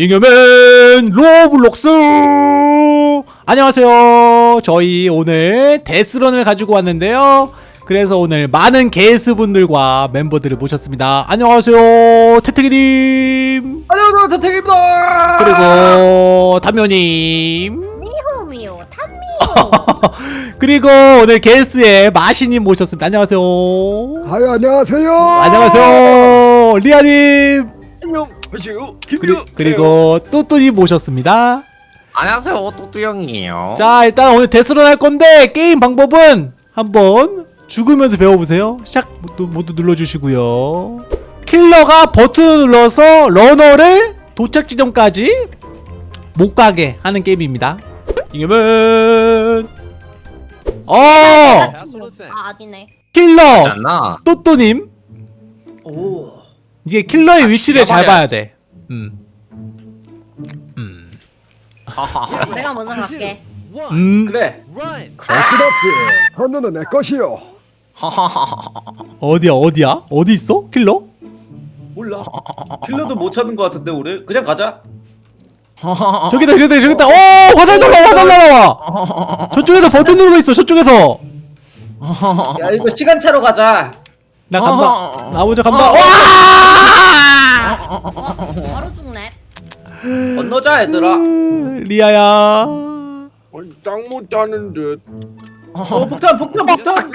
잉여맨 로블록스! 안녕하세요. 저희 오늘 death run을 가지고 왔는데요. 그래서 오늘 많은 게스트분들과 멤버들을 모셨습니다. 안녕하세요 태태기님. 안녕하세요 대택입니다. 그리고 담요님. 미호 미호 탐미호. 그리고 오늘 게스트의 마시님 모셨습니다. 안녕하세요. 아유 안녕하세요. 안녕하세요 리아님 안녕하세요. 그리, 그리 고 또또님 모셨습니다. 안녕하세요. 또뚜 형이에요. 자 일단 오늘 데스런 할 건데 게임 방법은 한번 죽으면서 배워보세요. 시작 모두, 모두 눌러주시고요. 킬러가 버튼을 눌러서 러너를 도착 지점까지 못 가게 하는 게임입니다. 이겨면. 어! 아 아니네. 킬러! 또또님. 오 이게 킬러의 위치를 잘 봐야 돼. 음. 내가 먼저 갈게. 음. 그래. 거스럽지 헌누는 내 것이요 어디야 어디야? 어디 있어? 킬러? 몰라. 킬러도 못 찾는 것 같은데 우리? 그냥 가자. 저기다 저기다 저기다. 오 화살 날라 화살 날라와 저쪽에서 버튼 누르고 있어 저쪽에서. 야 이거 시간 차로 가자 나 간다 나 먼저 간다 와 바로 죽네 건너자 얘들아 으, 리아야 짱못 듯어 폭탄 폭탄 폭탄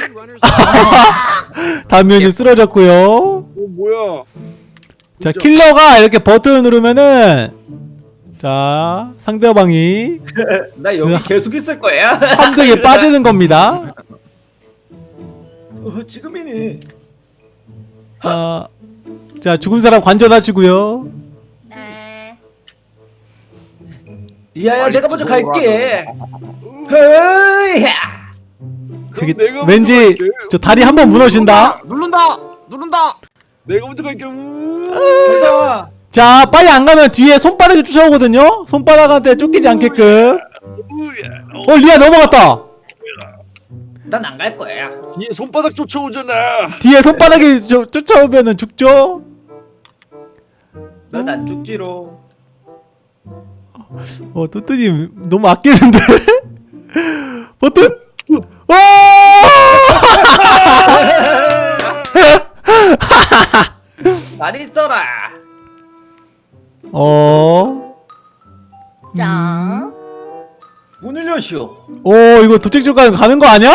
단면이 쓰러졌고요 어, 뭐야 자 킬러가 이렇게 버튼을 누르면은 자 상대방이 나 여기. 계속 있을 거야 함정에 빠지는 겁니다 어, 지금이니 아, 자 죽은 사람 관전하시고요. 네. 리아야 빨리 내가 먼저. 갈게. 헤이야. 저기 왠지 갈게. 저 다리 한 번 무너진다. 누른다 누른다 내가 먼저 갈게. 우. 가자. 자 빨리 안 가면 뒤에 손바닥이 쫓아오거든요. 손바닥한테 쫓기지 않게끔. 어 리아 넘어갔다 난 안 갈 거야. 뒤에 손바닥 쫓아오잖아. 뒤에 손바닥이 쫓- 쫓아오면은 죽죠? 난 안 죽지로 어 뚜뚜님 너무 아끼는데? 버튼! 어! 잘 있어라. 어? 자문 열려시오 어 이거 도착지까지 가는 거 아니야?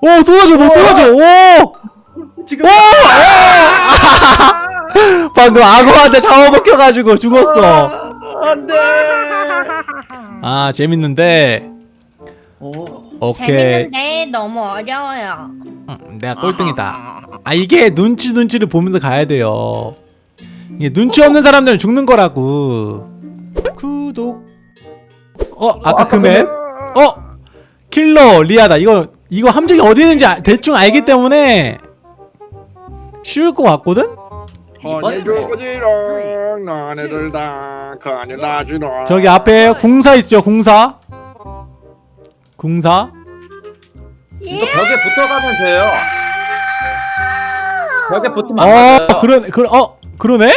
오 쏟아져 뭐 쏟아져. 오! 지금 방금 악어한테 잡아먹혀가지고 죽었어. 안돼. 아 재밌는데. 오 오케이. 재밌는데 너무 어려워요. 음, 내가 꼴등이다. 아 이게 눈치 눈치를 보면서 가야 돼요. 이게 눈치 없는 사람들은 죽는 거라고. 구독 어 아까 그 맵? 어 킬러 리아다. 이거 이거 함정이 어디 있는지 아- 대충 알기 때문에 쉬울 것 같거든? 다 가니 나지랑 저기 앞에 궁사 있죠 궁사? 궁사? 이거 벽에 붙어가면 돼요. 벽에 붙으면 안어 그런 그러 어 그러네?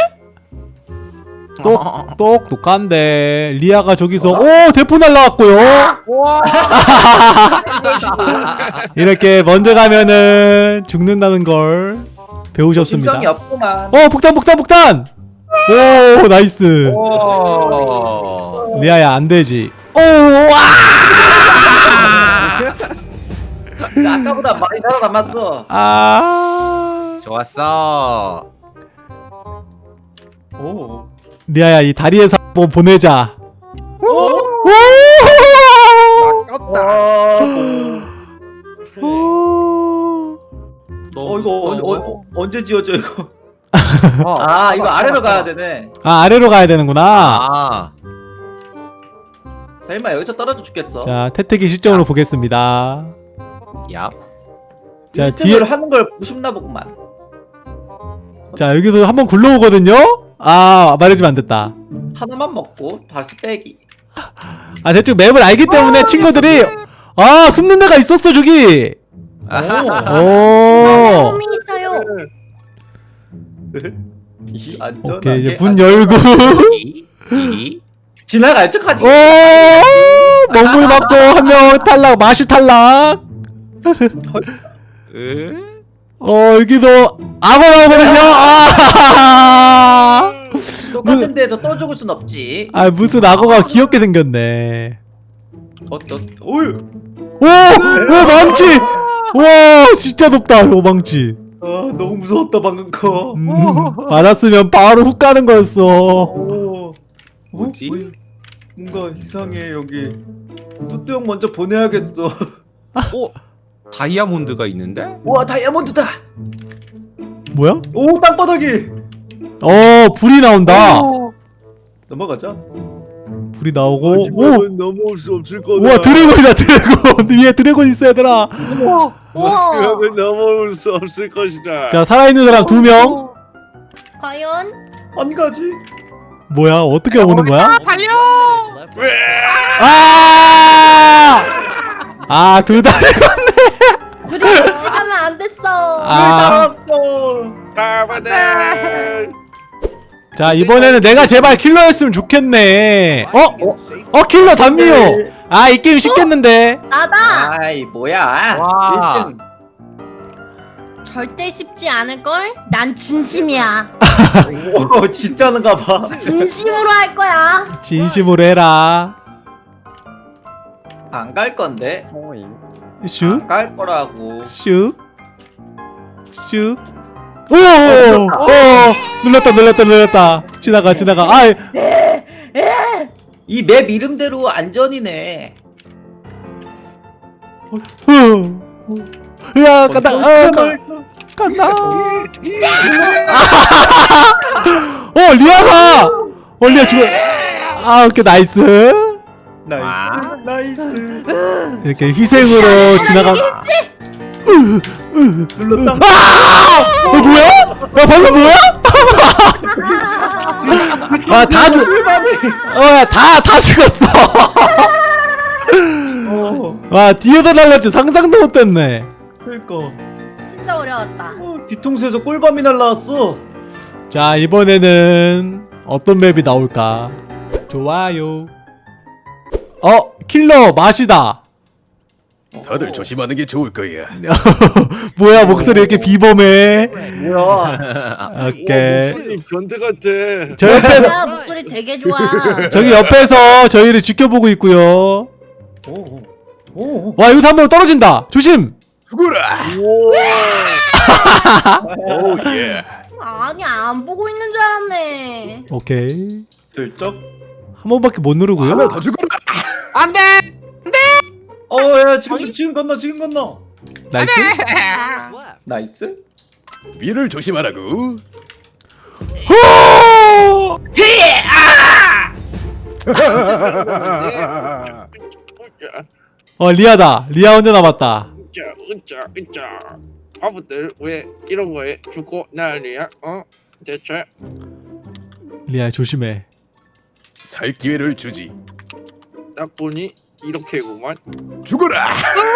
똑 똑 똑똑한데 리아가 저기서 오 대포 날라왔고요. 이렇게 먼저 가면은 죽는다는 걸 배우셨습니다. 없구만. 어 폭탄 폭탄 폭탄! 오 nice. 오. 리아야 안 되지. 오와! 야, 아까보다 많이 살아남았어. 아. 좋았어. 오 리아야 이 다리에서 한번 보내자. 오! 아깝다. 오! 어 이거 어, 어, 어, 언제 지어져 이거? 어. 아 이거 아래로 가야 되네. 아 아래로 가야 되는구나. 아. 설마 여기서 떨어져 죽겠어? 자 태태기 시점으로 보겠습니다. 야. 자 뒤에 뒤에 하는 걸 보고 싶나 보구만. 자 여기서 한번 굴러오거든요 아 말해주면 안 됐다. 하나만 먹고 다시 빼기. 아 대충 맵을 알기 때문에 친구들이 아 숨는 데가 있었어 저기. 오. 있어요. 오케이 이제 안- 문 열고. 지나갈 척하지. 오 먹물 맞고 한 명 탈락 마시 탈락. 으, 어 여기도 악어 나오거든요? 아, 똑같은 데에서 또 죽을 순 없지 아 무슨 악어가 귀엽게 생겼네 어떠 어휴 오! 오 망치! 와 진짜 높다 요 망치 아 너무 무서웠다 방금 거 음, 맞았으면 바로 훅 가는 거였어 오. 뭐지? 어? 뭐- 뭔가 이상해 여기 뚜뚜 형 먼저 보내야겠어 어? 다이아몬드가 있는데? 와 다이아몬드다 뭐야? 오 땅바닥이 어 불이 나온다 넘어가자 불이 나오고 오! 하지만 넘어올 수 없을 거다. 우와 드래곤이다 드래곤 위에 드래곤 있어 얘들아 우와. 하면 넘어올 수 없을 것이다. 자 살아있는 사람 두 명 과연? 안 가지 뭐야 어떻게 오는 거야? 달려! 아! 아, 둘 다. 우리 같이 가면 안 됐어. 아. 살았어 가바네. 자, 이번에는 내가 제발 킬러였으면 좋겠네. 어? 어, 킬러 단미호. 아, 이 게임 쉽겠는데. 나다. 아이 뭐야 와. 1등 절대 쉽지 않을 걸. 난 진심이야. 오 진짜는가 봐 진심으로 할 거야. 진심으로 해라. 안 갈 건데 슉, 안 갈 거라고 슉, 슉. 오! 오! 눌렀다, 눌렀다, 눌렀다. 지나가, 지나가. 아, 이맵 이름대로 안전이네 후. 야, 간다. 어, 가, 간다. 어, 리아가. 어, 리아 죽어. 아, 오케이, nice. nice nice 이렇게 희생으로 지나가. 눌렀다 아! 어 뭐야? 야 방금 뭐야? 아 다 죽. 어 다 다 죽었어. 어 와 뒤에서 날렸지 상상도 못했네. 그니까 진짜 어려웠다. 어, 뒤통수에서 꿀밤이 날라왔어 자 이번에는 어떤 맵이 나올까? 좋아요. 어 킬러 맛이다. 다들 조심하는 게 좋을 거야. 뭐야 목소리 이렇게 비범해. 뭐야 오케이. 목소리 변태 같아. 저 옆에 야 목소리 되게 좋아. 저기 옆에서 저희를 지켜보고 있고요. 오 오 와 여기서 한명 떨어진다. 조심. 죽어라. 오 예. 아니 안 보고 있는 줄 알았네. 오케이. 슬쩍 한 번밖에 못 누르고요. 하나 더 죽어라. 안 돼! 어야 지금 지금 건너 지금 건너 nice. nice 위를 조심하라고. 어 리아다. 리아 혼자 남았다. 으짜 으짜 으짜. 바보들 왜 이런 거에 죽고 난리야? 어? 대체 리아 조심해. 살 기회를 주지. 딱 보니 이렇게구만. 죽어라.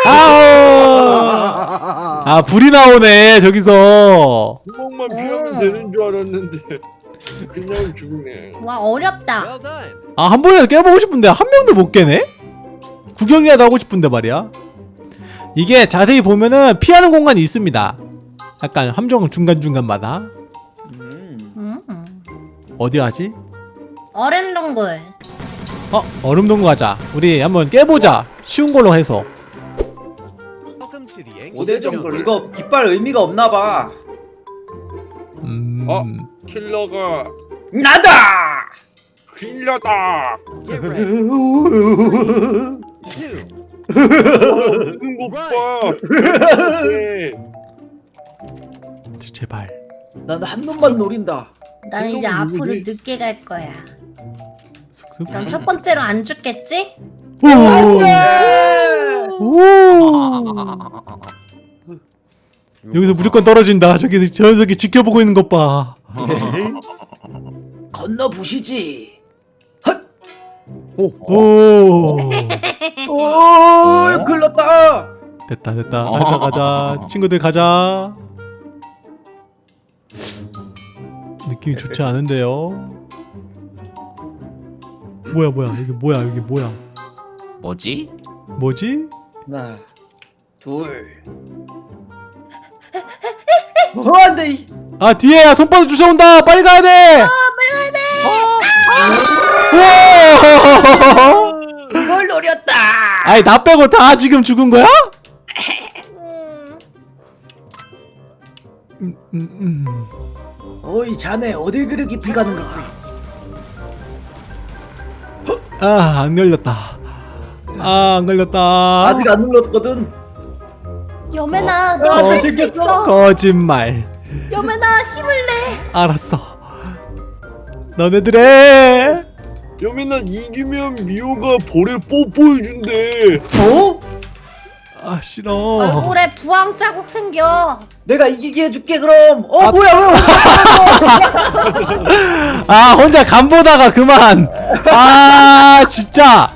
아우. 아 불이 나오네 저기서. 구멍만 피하면 되는 줄 알았는데 그냥 죽네. 와 어렵다. 아 한 번이라도 깨보고 싶은데 한 명도 못 깨네? 구경이라도 하고 싶은데 말이야. 이게 자세히 보면은 피하는 공간이 있습니다. 약간 함정 중간 중간마다 음 음. 어디 하지? 얼음 동굴. 어 얼음 동굴 가자. 우리 한번 깨보자. 쉬운 걸로 해서. 5대 정글 이거 깃발 의미가 없나봐 음. 어? 킬러가 나다 킬러다. 제발. 난 한 놈만 노린다 난 이제 앞으로? 늦게 갈 거야. 슥슥. 그럼 첫 번째로 안 죽겠지? 오. 오. 여기서 무조건 떨어진다. 저기 저 녀석이 지켜보고 있는 것 봐. 건너 보시지 오. 오 글렀다 됐다 됐다. 가자 가자. 친구들 가자. 느낌이 좋지 않은데요. 뭐야 뭐야 이게 뭐야 이게 뭐야 뭐지? 뭐지? 하나, 둘. 어, 안 돼. 이- 아 뒤에야 손바닥 쫓아온다 빨리 가야 돼. 아 빨리 가야 돼. 와. 이걸 노렸다. 아니 나 빼고 다 지금 죽은 거야? 음, 음, 음. 어이 자네 어딜 그리 깊이 가는 거야? 아안 걸렸다. 아 안 걸렸다. 아직 안 눌렀거든. 여매나 어, 너가 어, 할수 들켰어? 있어. 거짓말. 여매나 힘을 내. 알았어. 너네들의 여민아 이기면 미호가 볼에 뽀뽀해준대 어? 아 싫어. 얼굴에 부항 자국 생겨. 내가 이기게 해줄게 그럼. 어 아. 뭐야 왜? 아 혼자 간 보다가 그만. 아 진짜.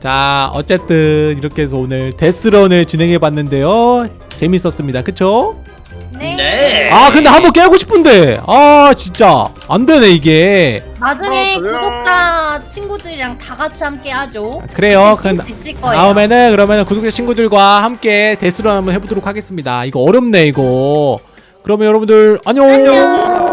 자 어쨌든 이렇게 해서 오늘 데스런을 진행해 봤는데요. 재밌었습니다. 그쵸? 네. 아 근데 한 번 깨고 싶은데 아 진짜 안 되네 이게. 나중에 아, 그래요? 구독자 친구들이랑 다 같이 함께 하죠. 그래요. 그 있을 거예요. 다음에는 그러면 구독자 친구들과 함께 데스런 한번 해보도록 하겠습니다. 이거 어렵네 이거. 그러면 여러분들 안녕. 안녕.